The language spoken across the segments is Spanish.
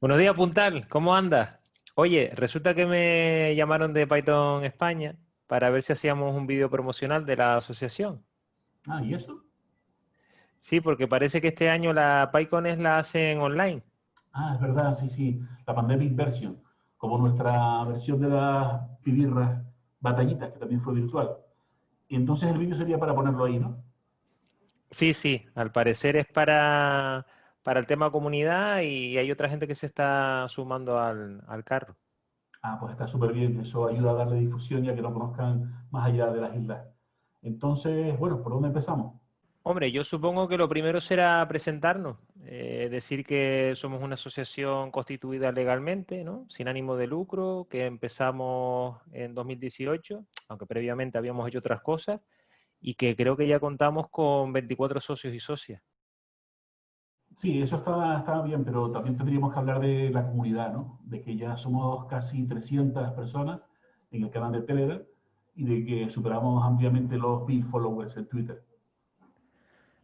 Buenos días, Puntal. ¿Cómo andas? Oye, resulta que me llamaron de Python España para ver si hacíamos un vídeo promocional de la asociación. Ah, ¿y eso? Sí, porque parece que este año la PyCon es la hacen online. Ah, es verdad, sí, sí. La Pandemic Version, como nuestra versión de las pibirras batallitas, que también fue virtual. Y entonces el vídeo sería para ponerlo ahí, ¿no? Sí, sí. Al parecer es para para el tema comunidad y hay otra gente que se está sumando al, carro. Ah, pues está súper bien. Eso ayuda a darle difusión y a que lo conozcan más allá de las islas. Entonces, bueno, ¿por dónde empezamos? Hombre, yo supongo que lo primero será presentarnos, eh, decir que somos una asociación constituida legalmente, ¿no? sin ánimo de lucro, que empezamos en 2018, aunque previamente habíamos hecho otras cosas, y que creo que ya contamos con 24 socios y socias. Sí, eso está, bien, pero también tendríamos que hablar de la comunidad, ¿no? De que ya somos casi 300 personas en el canal de Telegram y de que superamos ampliamente los 1000 followers en Twitter.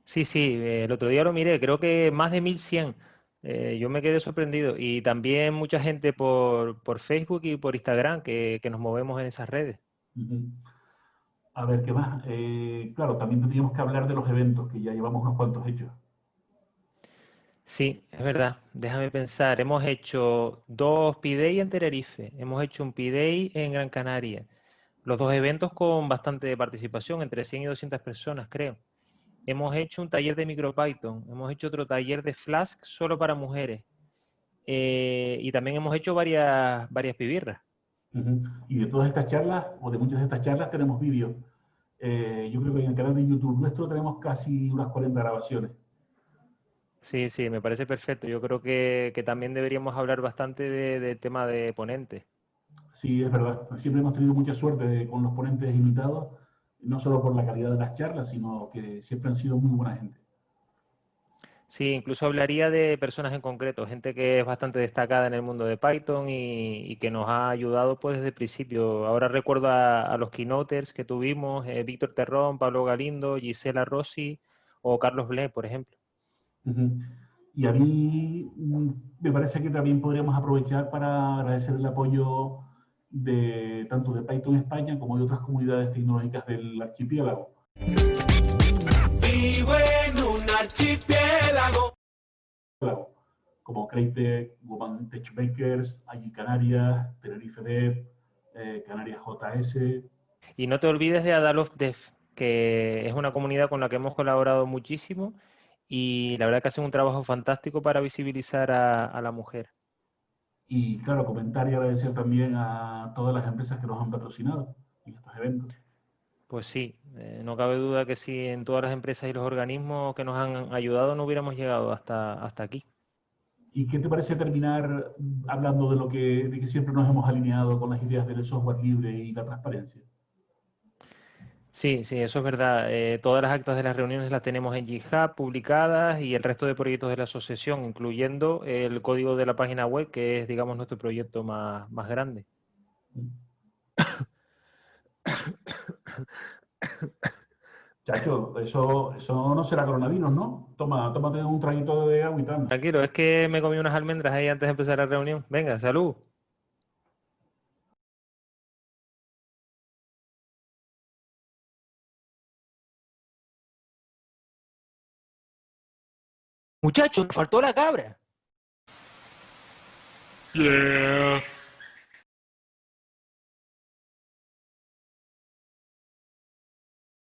Sí, sí, el otro día lo miré, creo que más de 1100. Eh, yo me quedé sorprendido. Y también mucha gente por, Facebook y por Instagram que, nos movemos en esas redes. A ver, ¿qué más? Eh, claro, también tendríamos que hablar de los eventos, que ya llevamos unos cuantos hechos. Sí, es verdad. Déjame pensar. Hemos hecho dos P-Day en Tenerife, hemos hecho un P-Day en Gran Canaria. Los dos eventos con bastante participación, entre 100 y 200 personas, creo. Hemos hecho un taller de MicroPython, hemos hecho otro taller de Flask solo para mujeres. Eh, y también hemos hecho varias, varias pibirras. Y de todas estas charlas, o de muchas de estas charlas, tenemos vídeos. Eh, yo creo que en el canal de YouTube nuestro tenemos casi unas 40 grabaciones. Sí, sí, me parece perfecto. Yo creo que, también deberíamos hablar bastante del tema de ponentes. Sí, es verdad. Siempre hemos tenido mucha suerte con los ponentes invitados, no solo por la calidad de las charlas, sino que siempre han sido muy buena gente. Sí, incluso hablaría de personas en concreto, gente que es bastante destacada en el mundo de Python y, que nos ha ayudado pues desde el principio. Ahora recuerdo a, los keynoters que tuvimos, eh, Víctor Terrón, Pablo Galindo, Gisela Rossi o Carlos Blé, por ejemplo. Y a mí mm, me parece que también podríamos aprovechar para agradecer el apoyo de tanto de Python España como de otras comunidades tecnológicas del archipiélago. Vivo en un archipiélago. Como Creighton, Woman Techmakers, allí Canarias, Tenerife Dev, eh, Canarias JS. Y no te olvides de Adalof Dev, que es una comunidad con la que hemos colaborado muchísimo y la verdad que hacen un trabajo fantástico para visibilizar a, la mujer. Y claro, comentar y agradecer también a todas las empresas que nos han patrocinado en estos eventos. Pues sí, eh, no cabe duda que si en todas las empresas y los organismos que nos han ayudado no hubiéramos llegado hasta, hasta aquí. ¿Y qué te parece terminar hablando de lo que, de que siempre nos hemos alineado con las ideas del software libre y la transparencia? Sí, sí, eso es verdad. Eh, todas las actas de las reuniones las tenemos en GitHub publicadas y el resto de proyectos de la asociación, incluyendo el código de la página web, que es, digamos, nuestro proyecto más, más grande. Chacho, eso, eso no será coronavirus, ¿no? Toma, tómate un traguito de agua y tal. Tranquilo, es que me comí unas almendras ahí antes de empezar la reunión. Venga, salud. Muchachos, faltó la cabra. Yeah.